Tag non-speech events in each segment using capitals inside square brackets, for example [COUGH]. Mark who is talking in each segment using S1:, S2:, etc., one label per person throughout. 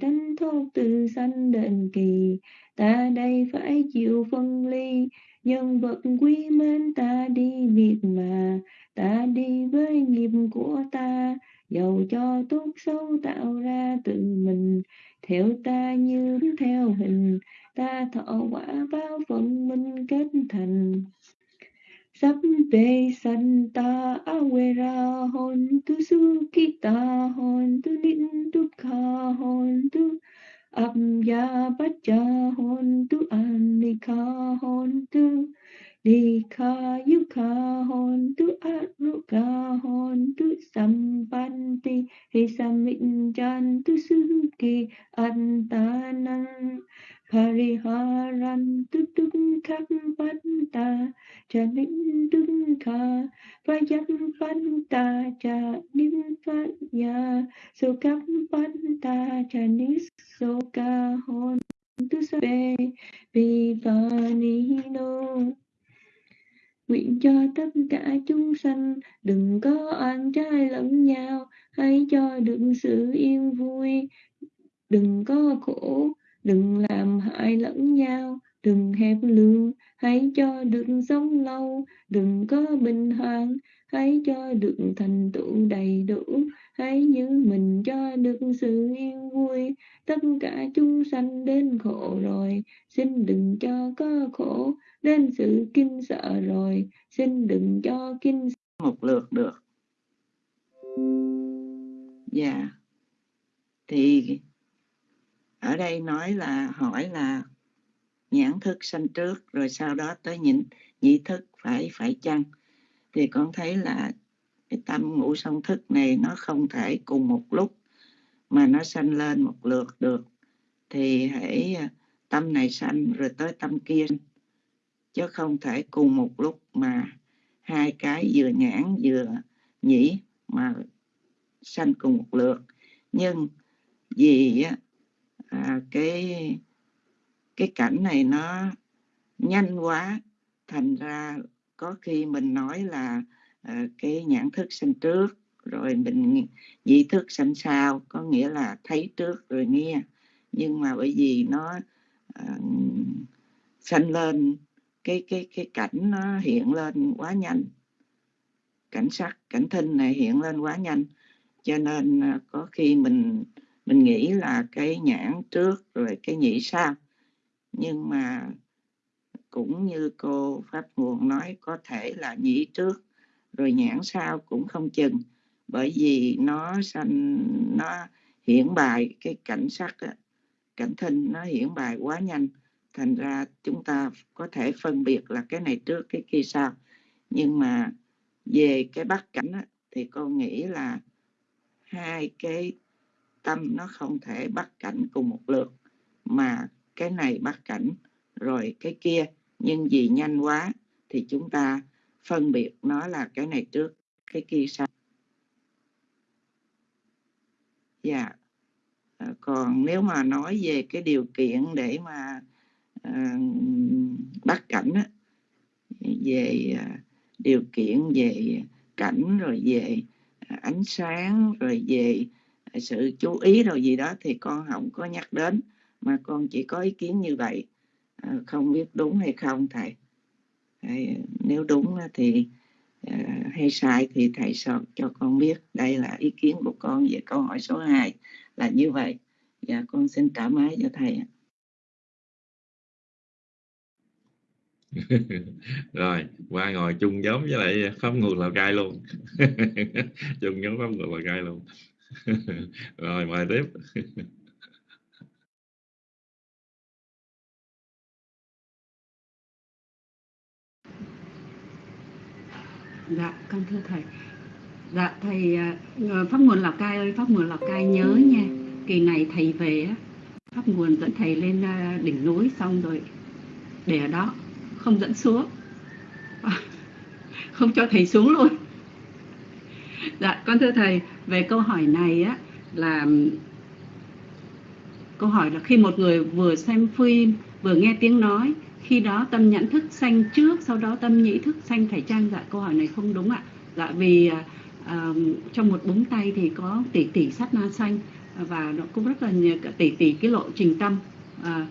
S1: tranh thoát từ sanh đền kỳ. Ta đây phải chịu phân ly, nhân vật quý mến ta đi việc mà. Ta đi với nghiệp của ta dầu cho tốt xấu tạo ra tự mình. Theo ta như theo hình, ta thọ quả báo phận minh kết thành. Sampe santa awera hon tu sukita hon tu nin tu hon tu abya pacha hon tu anika hon tu Dikha yukha hon tu aruka hon tu sampanti he jan tu suki antanang pariharan tu tung khắc ta, cha ning tung kha vayam ta, cha nim phát ya so khắc ta, cha nis so ca tu sa be vi ni no nguyện cho tất cả chúng sanh đừng có oan trái lẫn nhau, hãy cho được sự yên vui. Đừng có khổ đừng làm hại lẫn nhau, đừng hẹp lương hãy cho được sống lâu. Đừng có bình hoàng hãy cho được thành tựu đầy đủ. Hãy giữ mình cho được sự yên vui. Tất cả chúng sanh đến khổ rồi, xin đừng cho có khổ. Đến sự kinh sợ rồi, xin đừng cho kinh
S2: một lượt được. Dạ. Yeah. thì ở đây nói là hỏi là nhãn thức sanh trước, rồi sau đó tới nhịn, nhị thức phải phải chăng? Thì con thấy là cái tâm ngũ song thức này nó không thể cùng một lúc mà nó sanh lên một lượt được. Thì hãy à, tâm này sanh rồi tới tâm kia chứ không thể cùng một lúc mà hai cái vừa nhãn vừa nhĩ mà sanh cùng một lượt. Nhưng vì à, à, cái cái cảnh này nó nhanh quá thành ra có khi mình nói là à, cái nhãn thức sanh trước rồi mình nhị thức sanh sau có nghĩa là thấy trước rồi nghe. Nhưng mà bởi vì nó à, sanh lên cái cái cái cảnh nó hiện lên quá nhanh. Cảnh sắc cảnh thinh này hiện lên quá nhanh. Cho nên ờ, có khi mình mình nghĩ là cái nhãn trước rồi cái nhị sau. Nhưng mà cũng như cô pháp nguồn nói có thể là nhĩ trước rồi nhãn sau cũng không chừng. Bởi vì nó sanh nó hiển bài cái cảnh sắc cảnh thinh nó hiển bài quá nhanh. Thành ra chúng ta có thể phân biệt là cái này trước cái kia sau. Nhưng mà về cái bắt cảnh á, thì con nghĩ là hai cái tâm nó không thể bắt cảnh cùng một lượt mà cái này bắt cảnh rồi cái kia nhưng vì nhanh quá thì chúng ta phân biệt nó là cái này trước cái kia sau dạ yeah. còn nếu mà nói về cái điều kiện để mà uh, bắt cảnh á, về uh, điều kiện về cảnh rồi về ánh sáng rồi về sự chú ý rồi gì đó thì con không có nhắc đến mà con chỉ có ý kiến như vậy. À, không biết đúng hay không thầy, thầy nếu đúng thì à, hay sai thì thầy cho cho con biết. Đây là ý kiến của con về câu hỏi số 2 là như vậy. Và con xin trả máy cho thầy [LAUGHS]
S3: rồi qua ngồi chung nhóm với lại pháp ngược lào cai luôn. [LAUGHS] Chung nhóm pháp ngược lào cai luôn. [LAUGHS] rồi, mời tiếp.
S4: Dạ con thưa thầy. Dạ thầy à, pháp nguồn lào cai ơi, pháp nguồn lào cai nhớ nha. Kỳ này thầy về á, pháp nguồn dẫn thầy lên à, đỉnh núi xong rồi để ở đó, không dẫn xuống. À, không cho thầy xuống luôn dạ con thưa thầy về câu hỏi này á là câu hỏi là khi một người vừa xem phim vừa nghe tiếng nói khi đó tâm nhận thức sanh trước sau đó tâm nhĩ thức sanh. Phải trang dạ câu hỏi này không đúng ạ. Dạ vì uh, trong một búng tay thì có tỷ tỷ sát na sanh và nó cũng rất là nhiều tỷ tỷ cái lộ trình tâm à,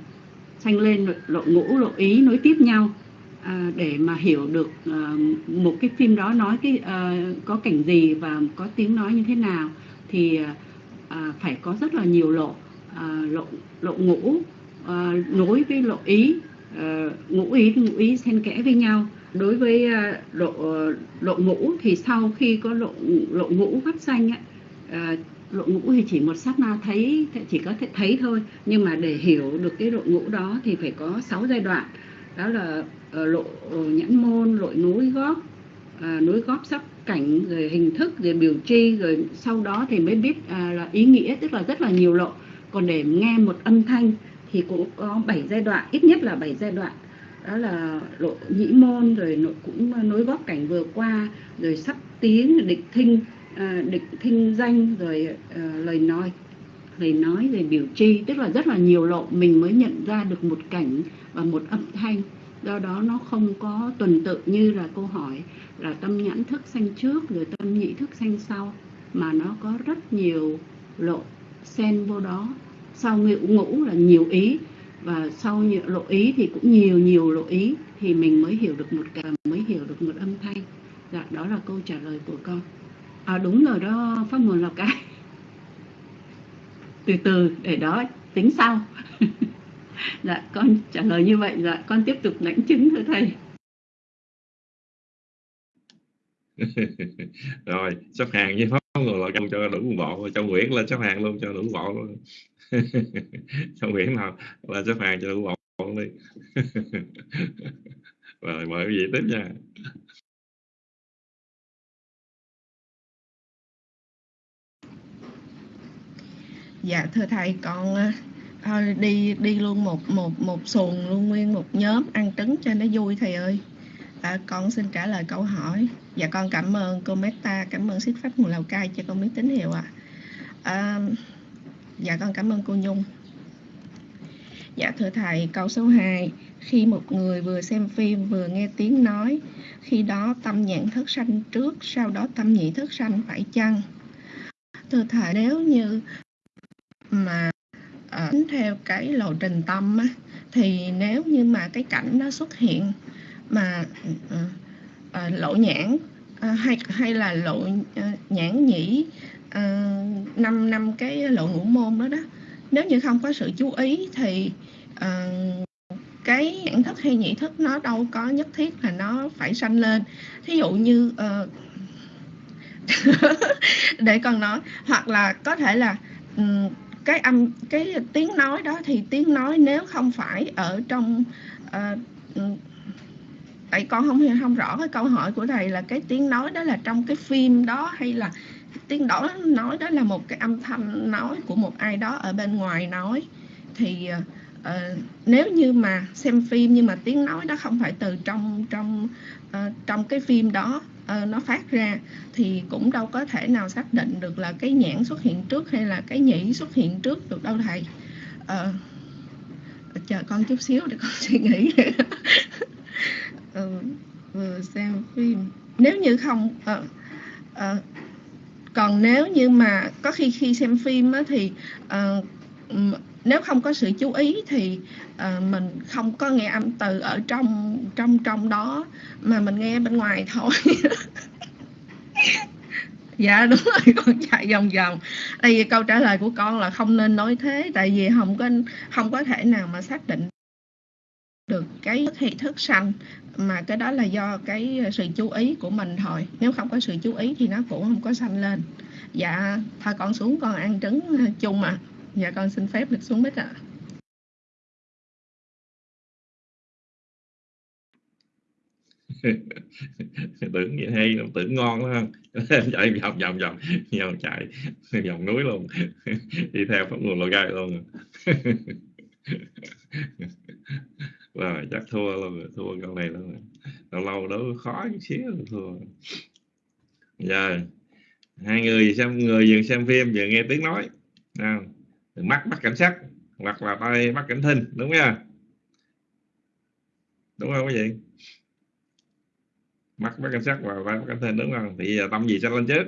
S4: sanh lên lộ ngũ lộ ý nối tiếp nhau à, để mà hiểu được à, một cái phim đó nói cái à, có cảnh gì và có tiếng nói như thế nào thì ờ, à, phải có rất là nhiều lộ à, lộ lộ ngũ à, nối với lộ ý à, ngũ ý ngũ ý xen kẽ với nhau. Đối với à, lộ lộ ngũ thì sau khi có lộ lộ ngũ phát sanh á, à, lộ ngũ thì chỉ một sát na thấy chỉ có thể thấy thôi. Nhưng mà để hiểu được cái lộ ngũ đó thì phải có 6 giai đoạn. Đó là Ờ, lộ nhãn môn lộ núi góp ờ, à, núi góp sắp cảnh rồi hình thức rồi biểu tri rồi sau đó thì mới biết à, là ý nghĩa tức là rất là nhiều lộ. Còn để nghe một âm thanh thì cũng có 7 giai đoạn ít nhất là 7 giai đoạn. Đó là lộ nhĩ môn rồi nội cũng nối góp cảnh vừa qua rồi sắp tiếng định thinh ờ, à, định thinh danh rồi à, lời nói lời nói rồi biểu tri. Tức là rất là nhiều lộ mình mới nhận ra được một cảnh và một âm thanh do đó nó không có tuần tự như là câu hỏi là tâm nhãn thức sanh trước rồi tâm nhị thức sanh sau, mà nó có rất nhiều lộ xen vô đó. Sau ngũ ngũ là nhiều ý, và sau nhiều lộ ý thì cũng nhiều nhiều lộ ý, thì mình mới hiểu được một cảm, mới hiểu được một âm thanh. Dạ đó là câu trả lời của con. À đúng rồi đó, pháp môn lào cai. [LAUGHS] Từ từ, để đó tính sau. [LAUGHS] [LAUGHS] dạ con trả lời như vậy dạ con tiếp tục lãnh chứng thưa thầy. [LAUGHS]
S3: Rồi sắp hàng với pháp nguồn lào cai cho đủ bộ cho nguyễn lên sắp hàng luôn cho đủ bộ luôn. [LAUGHS] Cho nguyễn nào là sắp hàng cho đủ bộ luôn đi. Rồi mời quý vị tiếp nha.
S5: Dạ thưa thầy con thôi đi đi luôn một một một xuồng luôn nguyên một nhóm ăn trứng cho nó vui thầy ơi. À, con xin trả lời câu hỏi. Dạ con cảm ơn cô Meta cảm ơn xích pháp nguồn Lào Cai cho con biết tín hiệu ạ. À. à, dạ con cảm ơn cô Nhung. Dạ thưa thầy câu số 2 khi một người vừa xem phim vừa nghe tiếng nói khi đó tâm nhãn thức sanh trước sau đó tâm nhị thức sanh phải chăng? Thưa thầy nếu như uh, theo cái lộ trình tâm á, thì nếu như mà cái cảnh nó xuất hiện mà uh, uh, lộ nhãn uh, hay hay là lộ uh, nhãn nhĩ uh, năm năm cái lộ ngũ môn đó đó nếu như không có sự chú ý thì uh, cái nhãn thức hay nhị thức nó đâu có nhất thiết là nó phải sanh lên. Thí dụ như uh, [LAUGHS] để con nói hoặc là có thể là um, cái âm cái tiếng nói đó thì tiếng nói nếu không phải ở trong uh, tại con không không rõ cái câu hỏi của thầy là cái tiếng nói đó là trong cái phim đó hay là tiếng đó nói đó là một cái âm thanh nói của một ai đó ở bên ngoài nói. Thì uh, nếu như mà xem phim nhưng mà tiếng nói đó không phải từ trong trong uh, trong cái phim đó uh, nó phát ra thì cũng đâu có thể nào xác định được là cái nhãn xuất hiện trước hay là cái nhĩ xuất hiện trước được đâu thầy. Uh, chờ con chút xíu để con [LAUGHS] suy nghĩ. Uh, vừa xem phim. Nếu như không uh, uh, còn nếu như mà có khi khi xem phim á, thì uh, nếu không có sự chú ý thì uh, mình không có nghe âm từ ở trong trong trong đó mà mình nghe bên ngoài thôi. [LAUGHS] Dạ đúng rồi, con chạy vòng vòng. Tại vì câu trả lời của con là không nên nói thế, tại vì không có không có thể nào mà xác định được cái thị thức sanh, mà cái đó là do cái sự chú ý của mình thôi. Nếu không có sự chú ý thì nó cũng không có sanh lên. Dạ thôi con xuống con ăn trứng ờ, chung mà. Dạ con xin phép được xuống bích ạ. [LAUGHS]
S3: tưởng vậy hay lắm tưởng ngon lắm [LAUGHS] chạy vòng vòng vòng. Vòng chạy vòng núi luôn. [LAUGHS] Đi theo pháp nguồn lò gai luôn. Rồi, chắc thua luôn thua con này luôn lâu lâu đó khó chút xíu, thua. Giờ, hai người xem, người vừa xem phim, vừa nghe tiếng nói. Nào mắt bắt cảnh sát hoặc là tay bắt cảnh thinh, đúng nha đúng không quý vị? mắt bất cảnh sắc và vai bất cảnh thân đúng không thì giờ tâm gì sẽ lên chết?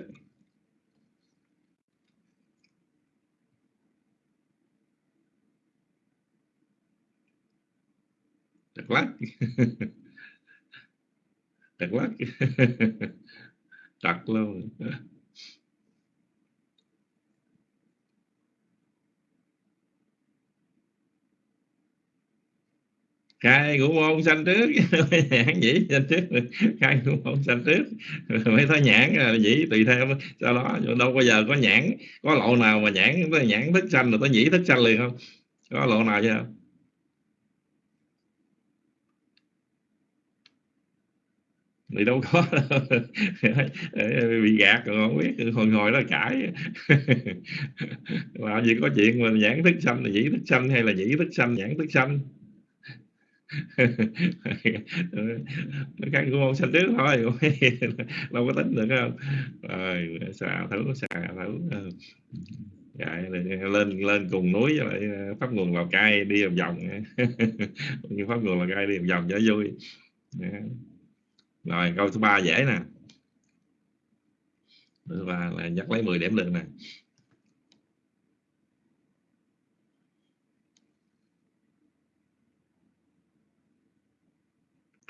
S3: Được lắc [LAUGHS] được lắc chặt [LAUGHS] luôn. Khai ngũ môn sanh trước. [LAUGHS] Nhãn dĩ sanh trước. Khai ngũ môn sanh trước. [LAUGHS] Mấy thấy nhãn là dĩ, tùy theo. Sau đó, đâu bao giờ có nhãn, có lộ nào mà nhãn nhãn thức sanh rồi tới nhĩ thức sanh liền không? Có lộ nào chưa thì đâu có. Đâu. [LAUGHS] bị gạt rồi không biết. Hồi ngồi đó cãi. Làm gì có chuyện mà nhãn thức xanh là nhĩ thức xanh hay là nhĩ thức xanh nhãn thức xanh căn của ông sanh trước thôi [LAUGHS] đâu có tính được không? Rồi xà thử xà thử ờ. Dạ, lên lên cùng núi với lại ờ, pháp nguồn lào cai đi vòng vòng. [LAUGHS] Như pháp nguồn lào cai đi vòng vòng cho vui. Dạ. Rồi câu thứ ba dễ nè. Thứ ba là nhắc lấy 10 điểm được nè.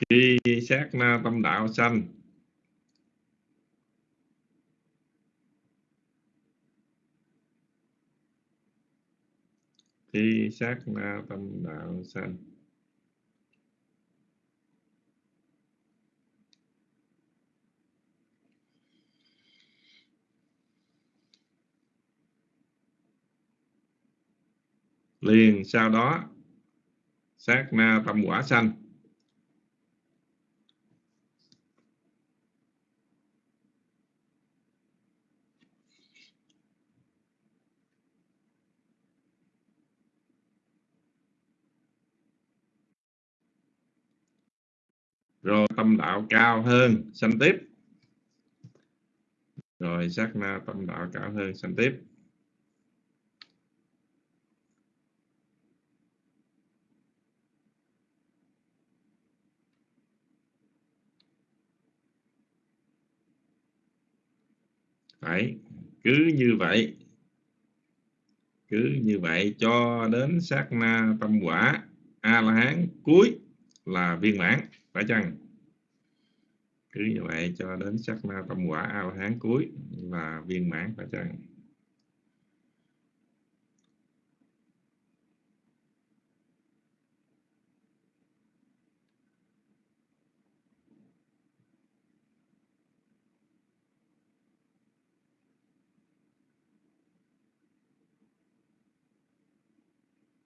S3: Khi sát na tâm đạo sanh, khi sát na tâm đạo sanh, liền sau đó sát na tâm quả sanh. Rồi tâm đạo cao hơn, sanh tiếp. Rồi sát na tâm đạo cao hơn, sanh tiếp. Phải, cứ như vậy. Cứ như vậy cho đến sát na tâm quả a la hán cuối là viên mãn phải chăng? Cứ như vậy cho đến sắc na tâm quả ao tháng hán cuối là viên mãn phải chăng?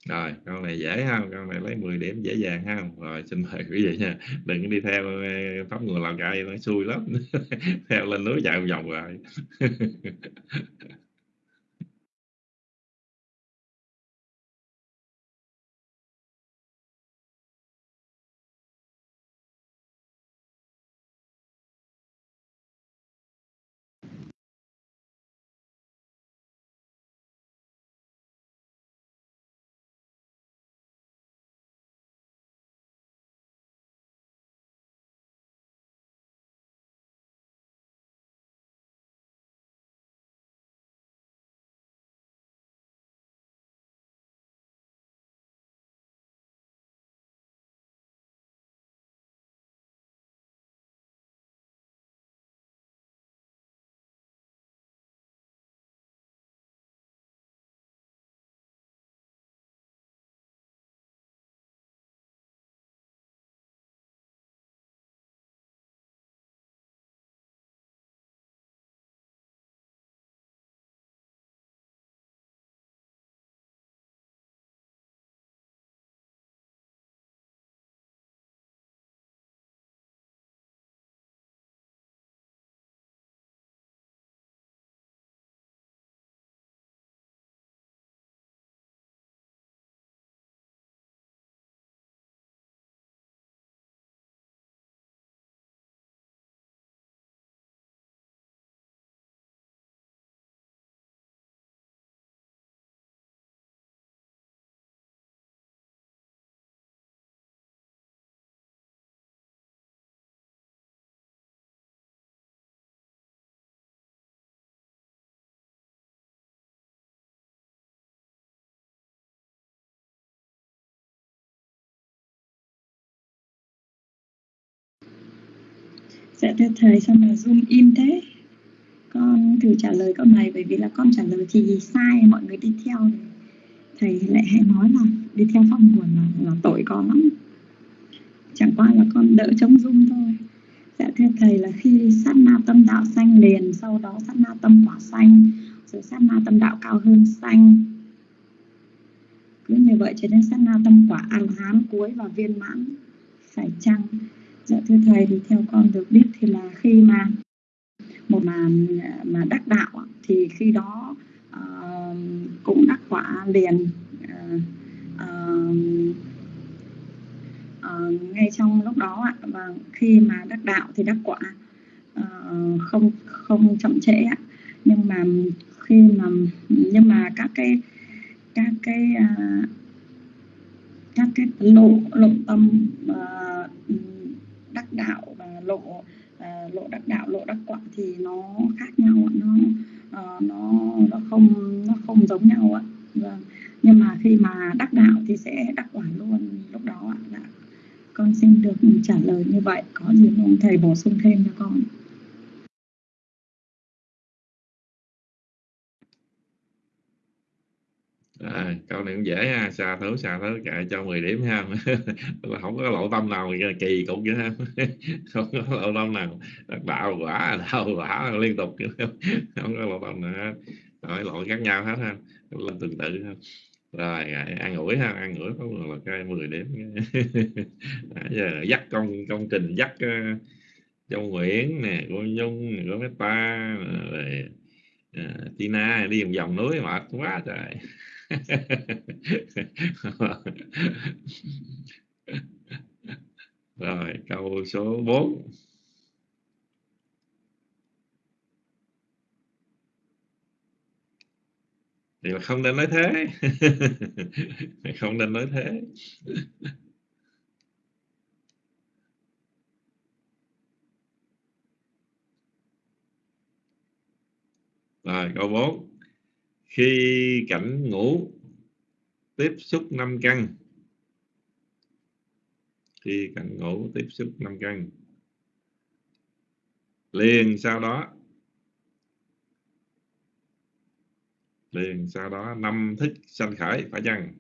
S3: Rồi, con này dễ ha, con này lấy 10 điểm dễ dàng ha. Rồi, xin mời quý vị nha. Đừng đi theo ờ, pháp nguồn Lào Cai nó xui lắm. [LAUGHS] theo lên núi chạy vòng rồi. [LAUGHS]
S6: dạ thưa thầy sao mà zoom im thế. Con thử trả lời câu này bởi vì là con trả lời thì sai mọi người đi theo. Thầy lại hãy nói là đi theo phong nguồn là, là tội con lắm. Chẳng qua là con đỡ chống dung thôi. Dạ thưa thầy là khi sát na tâm đạo xanh liền sau đó sát na tâm quả xanh rồi sát na tâm đạo cao hơn xanh. Cứ như vậy cho đến sát na tâm quả an hán cuối và viên mãn phải chăng dạ thưa thầy thì theo con được biết thì là khi mà một mà mà đắc đạo thì khi đó uh, cũng đắc quả liền uh, uh, uh, ngay trong lúc đó ạ và khi mà đắc đạo thì đắc quả uh, không không chậm trễ ạ nhưng mà khi mà nhưng mà các cái các cái uh, các cái lộ lộ tâm uh, đắc đạo và lộ à, lộ đắc đạo, lộ đắc quả thì nó khác nhau nó à, nó nó không nó không giống nhau ạ. Vâng. Nhưng mà khi mà đắc đạo thì sẽ đắc quả luôn lúc đó ạ. Dạ. Con xin được trả lời như vậy. Có gì mong thầy bổ sung thêm cho con
S3: À, câu này cũng dễ ha, xa thấu xa thấu kệ cho 10 điểm ha. [LAUGHS] không có lộ tâm nào kỳ cục vậy ha. [LAUGHS] không có lộ tâm nào đạo quả đạo quả liên tục [LAUGHS] không có lộ tâm nào hết. Lộ khác nhau hết ha. Lên tương tự ha. Rồi ăn ủi ha, ăn ủi có là cái 10 điểm. à, giờ dắt công công trình dắt uh, Châu Nguyễn nè, cô Nhung, cô Meta rồi Ờ, Tina, đi vòng vòng núi, mệt quá trời. [LAUGHS] rồi, câu số 4 thì không nên nói thế. [LAUGHS] Không nên nói thế. Rồi, câu 4 khi cảnh ngủ, tiếp xúc năm căn. Khi cảnh ngủ, tiếp xúc năm căn. Liền sau đó. Liền sau đó, năm thức sanh khởi, phải chăng?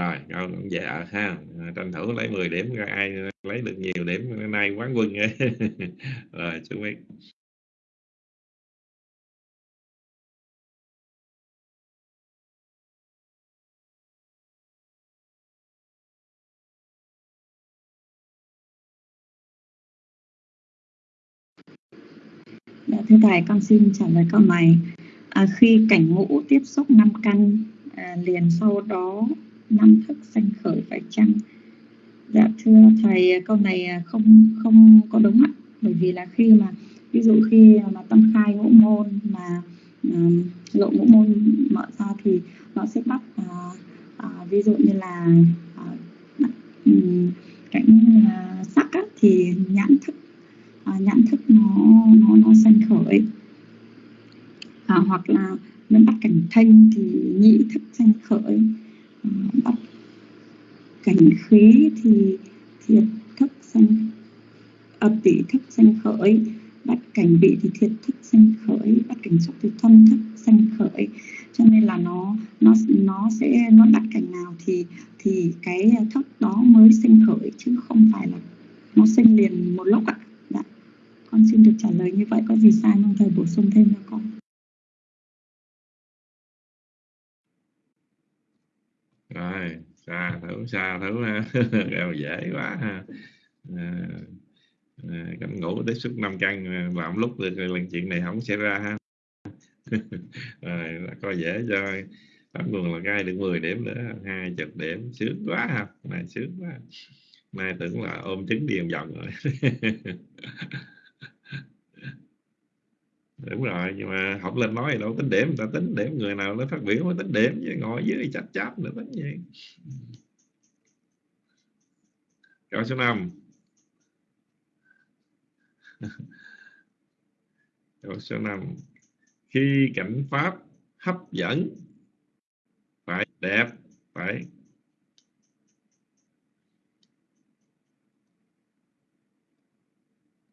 S3: Rồi ngon cũng dạ ha. À, tranh thủ lấy 10 điểm ra ai lấy được nhiều điểm. Nay quán quân [LAUGHS] rồi chú biết
S6: Dạ, thưa thầy, con xin trả lời câu này. À, khi cảnh ngũ tiếp xúc năm căn à, liền sau đó năm thức sanh khởi phải chăng? Dạ thưa thầy câu này à, không không có đúng ạ. Bởi vì là khi mà ví dụ khi mà tâm khai ngũ môn mà à, um, lộ ngũ môn mở ra thì nó sẽ bắt uh, uh, ví dụ như là uh, um, cảnh uh, sắc á, thì nhãn thức uh, nhãn thức nó nó nó sanh khởi. Uh, hoặc là nó bắt cảnh thanh thì nhị thức sanh khởi bắt cảnh khí thì thiệt thức sanh ờ, ập tỷ thức sanh khởi. Bắt cảnh vị thì thiệt thức sanh khởi. Bắt cảnh xúc thì thân thức sanh khởi. Cho nên là nó nó nó sẽ, nó bắt cảnh nào thì thì cái thức đó mới sinh khởi, chứ không phải là nó sinh liền một lúc ạ. À. con xin được trả lời như vậy. Có gì sai mong thầy bổ sung thêm cho con.
S3: Rồi xa thử xa thử ha. [LAUGHS] Dễ quá ha. À, à, ngủ tiếp xúc năm căn làm lúc được lần chuyện này không xảy ra ha. [LAUGHS] Rồi coi dễ cho bắt nguồn là gai được 10 điểm nữa hai chục điểm sướng quá ha. Này sướng quá. Nay tưởng là ôm trứng đi vòng rồi. [LAUGHS] đúng rồi, nhưng mà học lên nói đâu tính điểm ta tính điểm, người nào nó phát biểu mới tính điểm, chứ ngồi dưới chắp chắp nữa tính gì câu số 5 [LAUGHS] câu số 5 khi cảnh pháp hấp dẫn, phải đẹp, phải.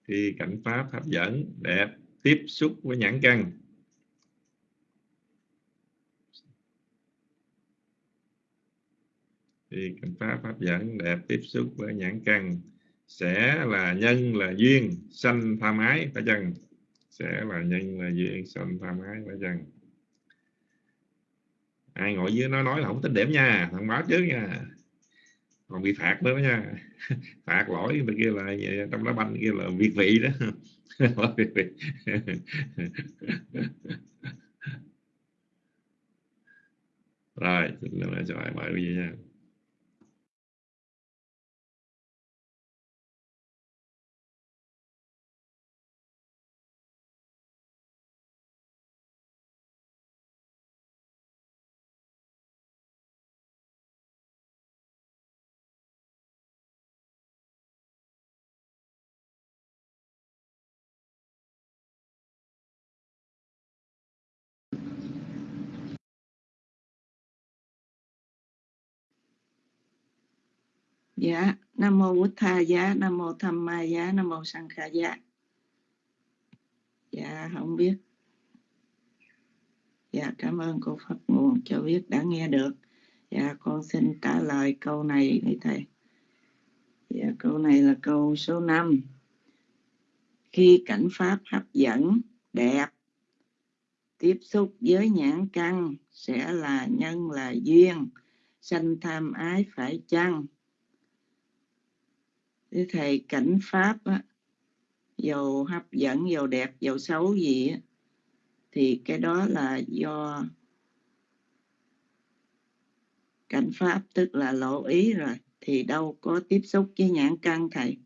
S3: Khi cảnh pháp hấp dẫn, đẹp tiếp xúc với nhãn căn. Thì cảnh pháp hấp dẫn đẹp tiếp xúc với nhãn căn sẽ là nhân, là duyên, sanh, tham ái, phải chăng? Sẽ là nhân, là duyên, sanh, tham ái, phải chăng? Ai ngồi dưới nó nói là không tính điểm nha thông báo trước nha. Còn bị phạt nữa đó nha. [LAUGHS] Phạt lỗi bên kia là, trong đó banh kia là việt vị đó rồi xin lỗi cho ai mời quý vị nha
S2: dạ. Nam mô bút tha giá, nam mô tham ma giá, nam mô sanh kha giá. Dạ không biết. Dạ cảm ơn cô Phật nguồn cho biết đã nghe được. Dạ con xin trả lời câu này với thầy. Dạ câu này là câu số 5 khi cảnh pháp hấp dẫn, đẹp, tiếp xúc với nhãn căn sẽ là nhân là duyên, sanh tham ái phải chăng? Thế thầy cảnh pháp á, dầu hấp dẫn dầu đẹp dầu xấu gì á, thì cái đó là do cảnh pháp tức là lộ ý rồi thì đâu có tiếp xúc với nhãn căn thầy.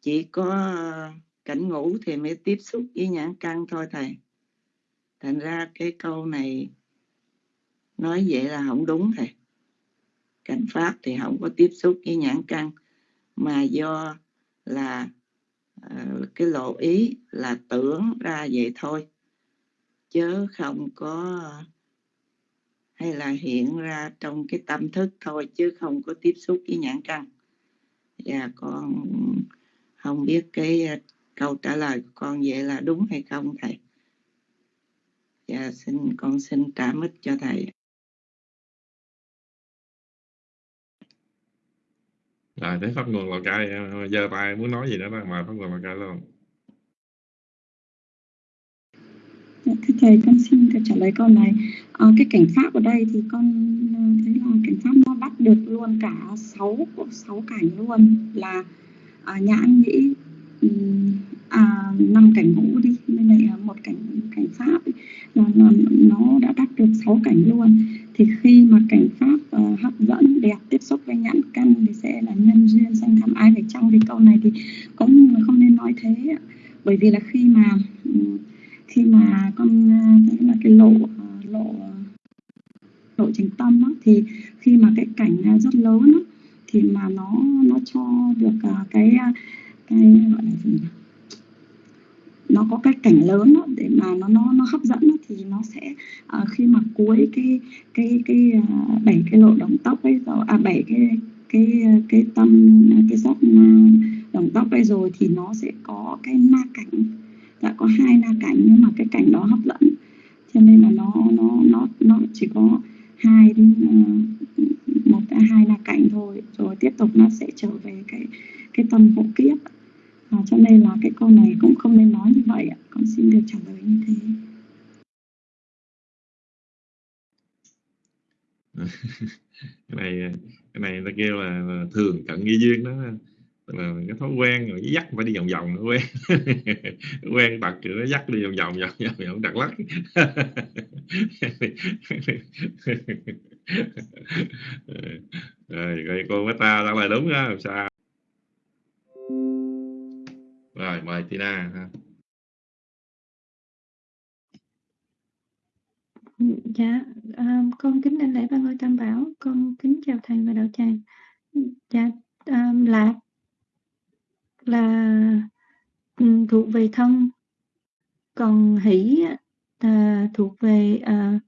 S2: Chỉ có ờ, cảnh ngủ thì mới tiếp xúc với nhãn căn thôi thầy. Thành ra cái câu này nói vậy là không đúng thầy. Cảnh pháp thì không có tiếp xúc với nhãn căn mà do là uh, cái lộ ý là tưởng ra vậy thôi chứ không có hay là hiện ra trong cái tâm thức thôi chứ không có tiếp xúc với nhãn căn. Và con không biết cái ờ, câu trả lời của con vậy là đúng hay không thầy? Và xin con xin trả mít cho thầy
S3: rồi thấy pháp nguồn lào cai ờ, ờ, giơ tay muốn nói gì đó đó mời pháp nguồn lào cai luôn
S6: dạ, thưa thầy con xin trả lời câu này. À, cái cảnh pháp ở đây thì con ờ, thấy là cảnh pháp nó bắt được luôn cả sáu sáu cảnh luôn. Là à, nhãn nhĩ à, năm cảnh ngũ đi bên này một cảnh cảnh pháp ấy, là, là nó đã bắt được sáu cảnh luôn thì khi mà cảnh pháp uh, hấp dẫn đẹp tiếp xúc với nhãn căn thì sẽ là nhân duyên sanh tham ái về trong thì câu này thì có người không nên nói thế bởi vì là khi mà ừ, khi mà con ờ, cái là cái lộ ờ, lộ lộ trình tâm đó, thì khi mà cái cảnh rất lớn đó, thì mà nó nó cho được cái cái gọi là gì nhỉ? Nó có cái cảnh lớn đó, để mà nó nó nó hấp dẫn đó, thì nó sẽ uh, khi mà cuối cái cái cái uh, bảy cái lộ động tóc ấy rồi à bảy cái cái cái tâm cái dốc à, động tóc ấy rồi thì nó sẽ có cái na cảnh. Đã có hai na cảnh nhưng mà cái cảnh đó hấp dẫn. Cho nên là nó nó nó nó chỉ có hai đến một hai na cảnh thôi. Rồi tiếp tục nó sẽ trở về cái cái tâm hộ kiếp à, cho nên là cái câu này cũng không nên nói như vậy ạ. Con xin được trả lời như thế. [LAUGHS]
S3: Cái này cái này ta kêu là, là thường cận nghi duyên đó. Là cái thói quen rồi dắt phải đi vòng vòng nó quen. [LAUGHS] Quen bật nó dắt đi vòng vòng vòng vòng vòng đặt lắc. [LAUGHS] Rồi, rồi cô mới ta trả lời đúng á sao? Mời Tina ha.
S6: Dạ, um, con kính đảnh lễ ba ngôi tam bảo, con kính chào thầy và đạo tràng. Dạ,
S1: um, lạc là um, thuộc về thân còn hỷ là thuộc về uh,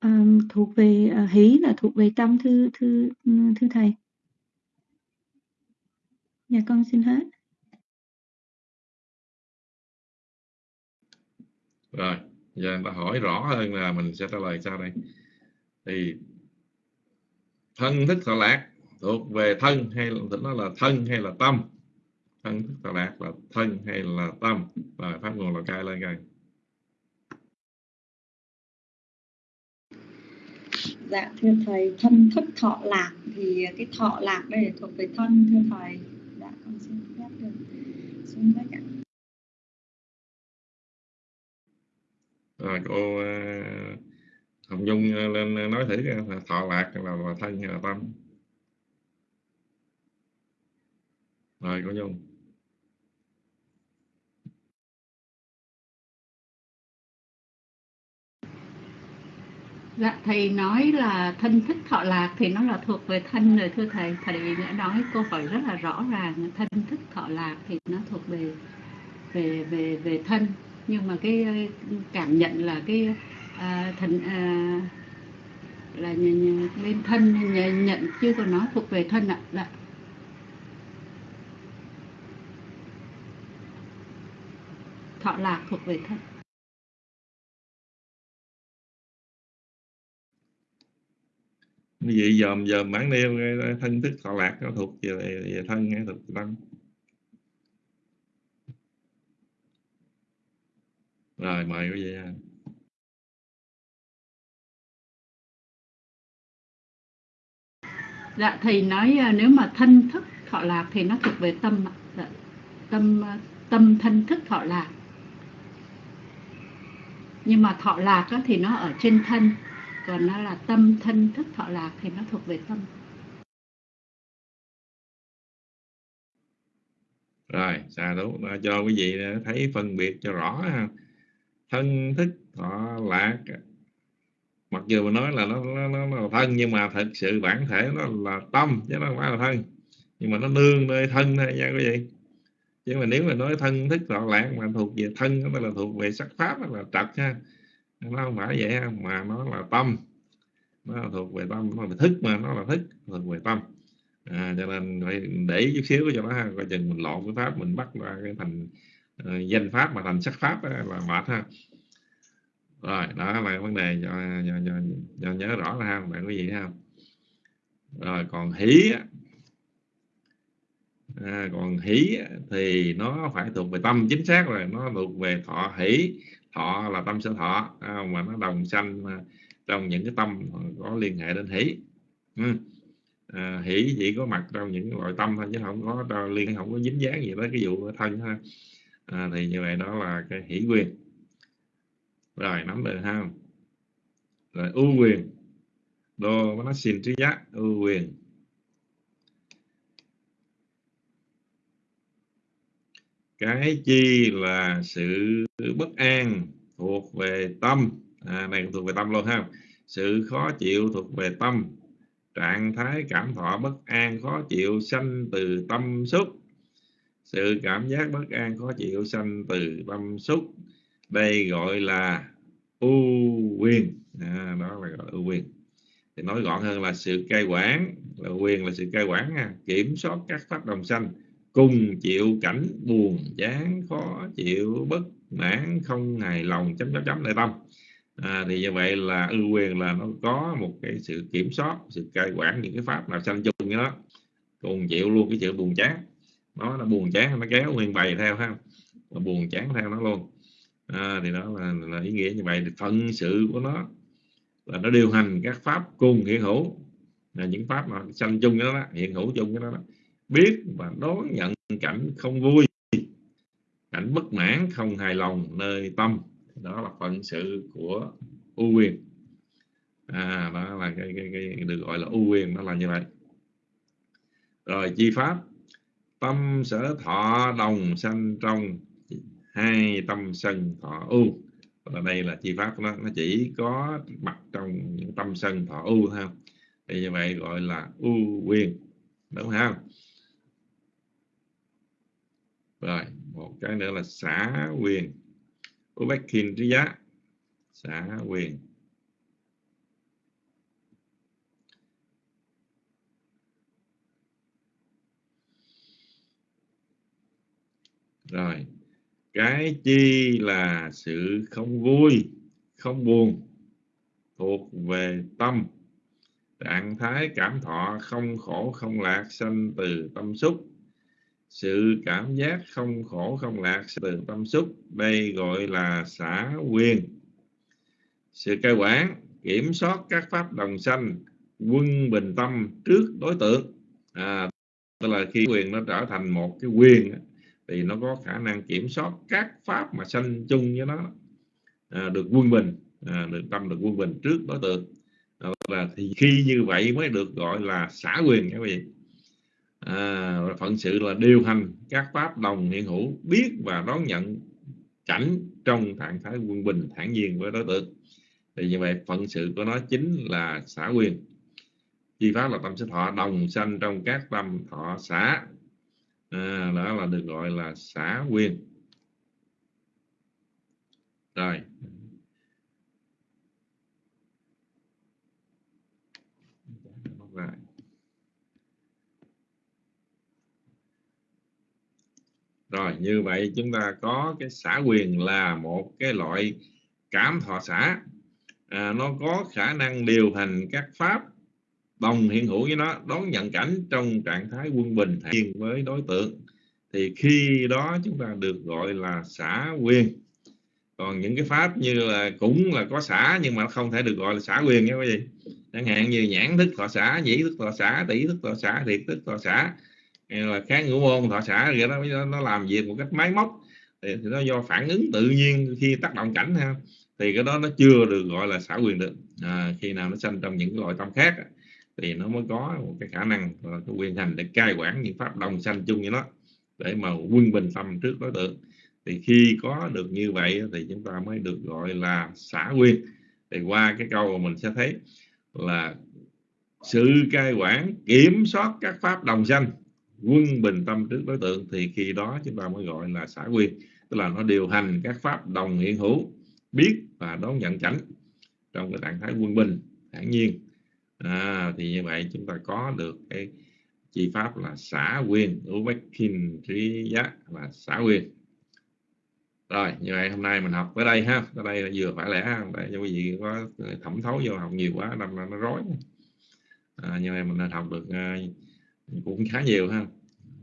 S1: um, thuộc về uh, hỷ là thuộc về tâm thư thư thư thầy dạ con xin hết.
S3: Rồi giờ người ta hỏi rõ hơn là mình sẽ trả lời sau đây. Thì thân thức thọ lạc thuộc về thân hay là nó là thân hay là tâm? Thân thức thọ lạc là thân hay là tâm? Và pháp nguồn là cai lên coi.
S6: Dạ thưa thầy thân thức thọ lạc thì cái thọ lạc đây thuộc về thân thưa thầy con xin phép được xuống với ạ
S3: rồi cô ờ, Hồng dung ờ, lên ờ, nói thử là thọ lạc là, là thân hay là tâm? Rồi cô Nhung.
S4: Dạ, thầy nói là thân thích thọ lạc thì nó là thuộc về thân rồi thưa thầy. Thầy đã nói câu hỏi rất là rõ ràng, thân thích thọ lạc thì nó thuộc về về về về thân. Nhưng mà cái ờ, cảm nhận là cái à, thần à, là lên thân nhận chưa còn nó thuộc về thân ạ. Dạ. Thọ lạc thuộc về thân.
S3: Như vậy dòm dòm bản nêu thân thức thọ lạc nó thuộc về, về thân hay thuộc về tâm. Rồi mời quý vị
S4: dạ thầy nói à, nếu mà thân thức thọ lạc thì nó thuộc về tâm dạ, tâm à, tâm thân thức thọ lạc. Nhưng mà thọ lạc thì nó ở trên thân còn nó là tâm thân thức thọ lạc thì nó thuộc về tâm.
S3: Rồi xà đúng cho quý vị thấy phân biệt cho rõ ha. Thân thức thọ lạc mặc dù mà nói là nó, nó, nó, nó là thân nhưng mà thật sự bản thể nó là tâm chứ nó không phải là thân. Nhưng mà nó nương nơi thân thôi nha quý vị. Chứ mà nếu mà nói thân thức thọ lạc mà thuộc về thân nó là thuộc về sắc pháp là trật ha nó không phải vậy mà nó là tâm. Nó thuộc về tâm nó là thức mà nó là thức thuộc về tâm. À, cho nên phải để chút xíu cho nó coi chừng mình lộn cái pháp mình bắt ra cái thành uh, danh pháp mà thành sắc pháp đó, là mệt ha. Rồi đó là vấn đề cho, cho, cho, cho nhớ rõ là ha bạn có gì ha. Rồi còn hỷ à, còn hỷ thì nó phải thuộc về tâm chính xác rồi nó thuộc về thọ hỷ thọ là tâm sở thọ à, mà nó đồng sanh à, trong những cái tâm có liên hệ đến hỷ. Ừ. à, hỷ chỉ có mặt trong những loại tâm thôi chứ không có à, liên không có dính dáng gì tới cái vụ thân ha à, thì như vậy đó là cái hỷ quyền. Rồi nắm được ha rồi ưu quyền. Đô nó xin trí giác ưu quyền. Cái chi là sự bất an thuộc về tâm. À, này thuộc về tâm luôn ha. Sự khó chịu thuộc về tâm. Trạng thái cảm thọ bất an khó chịu sanh từ tâm xúc. Sự cảm giác bất an khó chịu sanh từ tâm xúc. Đây gọi là ưu quyền. À, đó là gọi là ưu quyền. Thì nói gọn hơn là sự cai quản. Là quyền là sự cai quản nha. kiểm soát các pháp đồng sanh cùng chịu cảnh buồn chán khó chịu bất mãn không hài lòng chấm chấm chấm đây à, thì như vậy là ưu quyền là nó có một cái sự kiểm soát sự cai quản những cái pháp nào sanh chung đó. Cùng chịu luôn cái sự buồn chán. Nó là buồn chán nó kéo nguyên bày theo ha. Nó buồn chán theo nó luôn. À, thì đó là, là ý nghĩa như vậy. Thì phận sự của nó là nó điều hành các pháp cùng hiện hữu. Là những pháp mà sanh chung đó, đó hiện hữu chung cái đó, đó biết và đón nhận cảnh không vui cảnh bất mãn không hài lòng nơi tâm. Đó là phận sự của ưu quyền. À đó là cái, cái, cái được gọi là ưu quyền đó là như vậy. Rồi chi pháp. Tâm sở thọ đồng sanh trong hai tâm sân thọ ưu và đây là chi pháp nó nó chỉ có mặt trong những tâm sân thọ ưu thôi. Thì như vậy gọi là ưu quyền. Đúng không? Rồi, một cái nữa là xã quyền Ubekin trí giá xã quyền. Rồi, cái chi là sự không vui, không buồn, thuộc về tâm. Trạng thái cảm thọ không khổ, không lạc, sanh từ tâm xúc sự cảm giác không khổ không lạc từ tâm xúc. Đây gọi là xã quyền. Sự cai quản kiểm soát các pháp đồng sanh quân bình tâm trước đối tượng. À, tức là khi quyền nó trở thành một cái quyền thì nó có khả năng kiểm soát các pháp mà sanh chung với nó. À, được quân bình à, được tâm được quân bình trước đối tượng. À, là thì khi như vậy mới được gọi là xã quyền các vị à, phận sự là điều hành các pháp đồng hiện hữu biết và đón nhận cảnh trong trạng thái quân bình thản nhiên với đối tượng. Thì như vậy phận sự của nó chính là xã quyền. Chi pháp là tâm sinh thọ đồng sanh trong các tâm thọ xã. À, đó là được gọi là xã quyền. Rồi. Rồi như vậy chúng ta có cái xã quyền là một cái loại cảm thọ xã à, nó có khả năng điều hành các pháp đồng hiện hữu với nó đón nhận cảnh trong trạng thái quân bình thiền với đối tượng. Thì khi đó chúng ta được gọi là xã quyền. Còn những cái pháp như là cũng là có xã nhưng mà không thể được gọi là xã quyền nha quý vị. Chẳng hạn như nhãn thức thọ xã nhĩ thức thọ xã tỷ thức thọ xã thiệt thức thọ xã là kháng ngũ môn thọ xã vậy đó nó làm việc một cách máy móc. Thì, thì nó do phản ứng tự nhiên khi tác động cảnh ha. Thì cái đó nó chưa được gọi là xã quyền được. À, khi nào nó sanh trong những loại tâm khác thì nó mới có một cái khả năng là cái quyền hành để cai quản những pháp đồng sanh chung như nó để mà quân bình tâm trước đối tượng thì khi có được như vậy thì chúng ta mới được gọi là xã quyền. Thì qua cái câu mình sẽ thấy là sự cai quản kiểm soát các pháp đồng sanh quân bình tâm trước đối tượng thì khi đó chúng ta mới gọi là xã quyền tức là nó điều hành các pháp đồng hiện hữu biết và đón nhận chánh trong cái trạng thái quân bình thản nhiên. À, thì như vậy chúng ta có được cái chi pháp là xã quyền ubekin trí giác là xã quyền. Rồi như vậy hôm nay mình học tới đây ha. Tới đây là vừa phải lẽ để cho quý vị có thẩm thấu vô học nhiều quá làm nó rối. À, như vậy mình đã học được uh, cũng khá nhiều ha.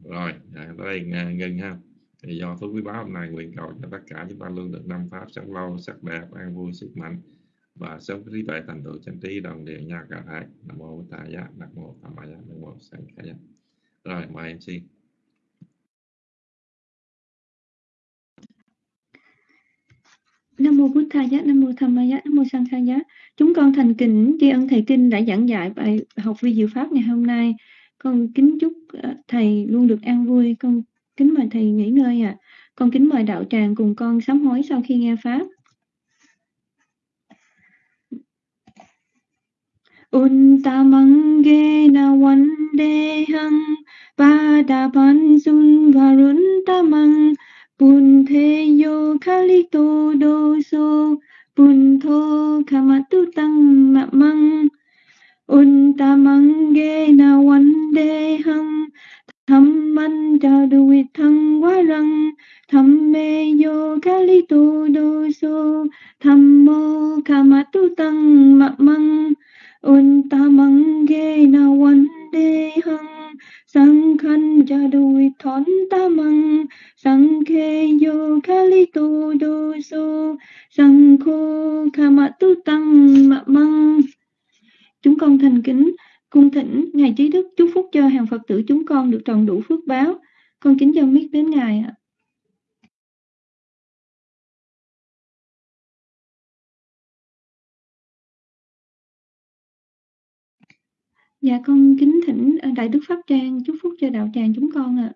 S3: Rồi à, tới đây à, ngừng ha. Thì do phước quý báo hôm nay nguyện cầu cho tất cả chúng ta luôn được năm pháp sống lâu sắc đẹp an vui sức mạnh và sống trí tuệ thành tựu chân trí đồng đều nha cả hai. Nam mô bổn giá nam mô tham ma giá. Nam mô sanh khả giá. Rồi mời em xin.
S1: Nam mô Bụt Tha Giá, Nam mô Tham Ma Giá, Nam mô Sang khai Giá. Chúng con thành kính tri ân thầy kinh đã giảng dạy bài học vi diệu pháp ngày hôm nay. Con kính chúc ờ, thầy luôn được an vui. Con kính mời thầy nghỉ ngơi ạ. À. Con kính mời đạo tràng cùng con sám hối sau khi nghe pháp. Untamangena vandehang Padapansun varuntamang Punteyo kalito doso Punto kamatutang mamang Untamangena vandehang Thamman jaduitang warang Thammeyo kalito Dạ con kính thỉnh ờ, Đại Đức Pháp Trang chúc phúc cho đạo tràng chúng con ạ.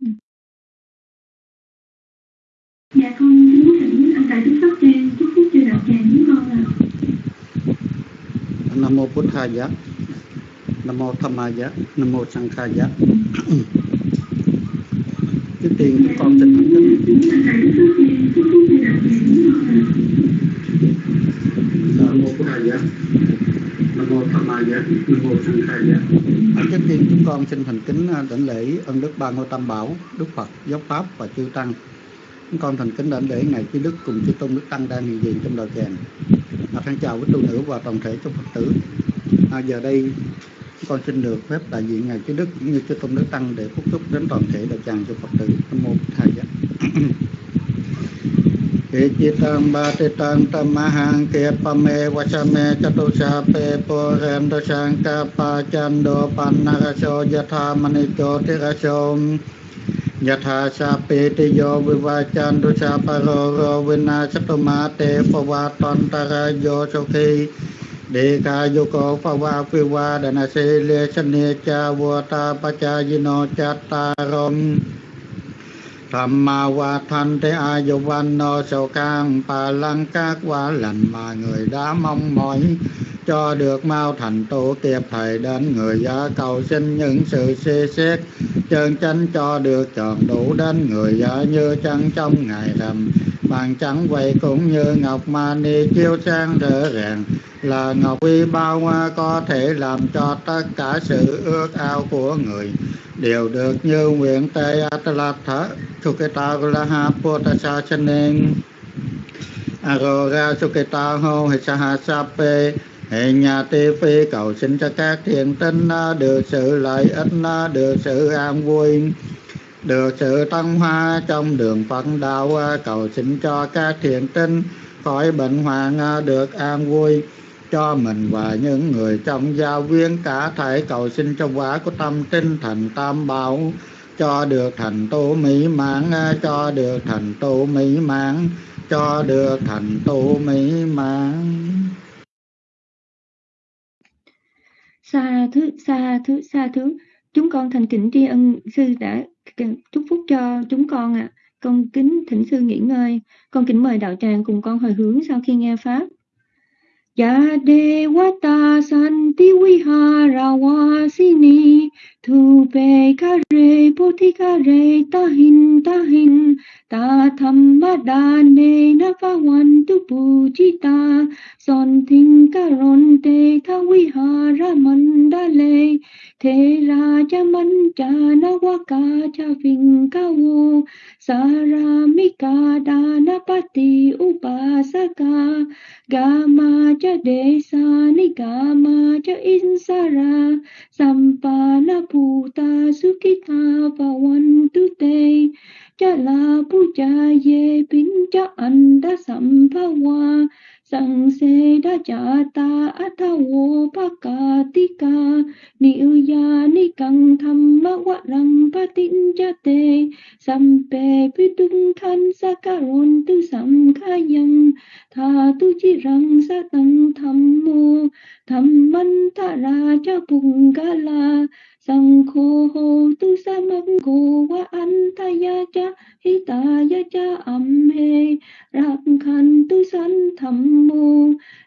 S1: À. Dạ con kính thỉnh ờ, Đại Đức Pháp Trang chúc phúc cho đạo tràng chúng con ạ. À.
S7: Nam mô Bổn Thầy Nam mô Tham Maya, Nam mô Sang Khaya trước tiên chúng con xin thành kính nam mô bút thaya nam mô tham maya nam mô sang khaya trước tiên chúng con xin thành kính đảnh lễ ân đức ba ngôi tam bảo đức phật giáo pháp và chư tăng. Chúng con thành kính đảnh lễ ngài chư đức cùng chư tôn đức tăng đang hiện diện trong đời kèn à, thân chào với tu nữ và toàn thể trong phật tử. À, giờ đây con xin được phép đại diện ngài chư đức cũng như chư tôn đức tăng để phúc chúc đến toàn thể đại tràng cho phật tử. Nam mô thầy Ke citang [COUGHS] batitang tamahang ke pame wasame chatusa pe porendo sangka pacando panaraso yatha manicho tiraso yatha sa pe te yo vivachandu sa paro ro vinasatuma te pavatontara yo đề ca vô cổ pha va phi va đà se le sanh nê cha vô ta pa cha di no cha ta rom tham ma wa than te a vô văn no sau cang pa lăng các quả lành mà người đã mong mỏi. Cho được mau thành tổ kịp thời đến người giá cầu xin những sự xê xét. Chân chánh cho được chọn đủ đến người giá như trăng trong ngày rằm bàn trắng vậy cũng như ngọc mani chiếu sáng rỡ ràng. Là ngọc uy bao hoa có thể làm cho tất cả sự ước ao của người. Đều được như nguyện tây atalatha suketa laha potasa chanen aroga suketa ho hisahasape hệ nhà tê phi cầu xin cho các thiện tinh được sự lợi ích được sự an vui được sự tăng hoa trong đường phật đạo à, cầu xin cho các thiện tinh khỏi bệnh hoạn à, được an vui cho mình và những người trong gia viên. Cả thể cầu xin cho quả của tâm tinh thành tam bảo, cho được thành tu mỹ mãn à, cho được thành tu mỹ mãn, cho được thành tu mỹ mãn.
S1: Sa thứ sa thứ sa thứ chúng con thành kính tri ân, sư đã chúc phúc cho chúng con ạ à. con kính thỉnh sư nghỉ ngơi con kính mời đạo tràng cùng con hồi hướng sau khi nghe pháp Ya Devata Santi Vihara Vasini Thupe Kare Poti Tahin Tahin Ta Thammadane Navavantu Pujita Son Thinh Mandale thế Tha cha Mandale cha na Mancha Nawaka Cha Vinkavu Saramika Danapati Upasaka Gama cha Desa Nigama cha Insara Sampana Puta Sukita tu Te Cha La pu cha Ye Pin Cha Anda Sampawa sang se da cha ta atha wo pa ka ti ka ni ya ni kang tham ma wa rang pa tin cha te sam pe pi tung than sa ka ron tu sam kha yang tha tu chi rang sa tang tham mu tham man ta ra cha pung ga la. Sang khô hô tu sa mang cô wa an ta ya cha hi ta ya cha am he rak khan tu san tham mu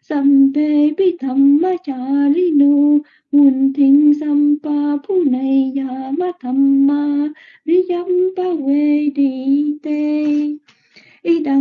S1: sampe bi thamma chalino mun thinh sampa phu này ya ma thamma riyam pa we đi te y đăng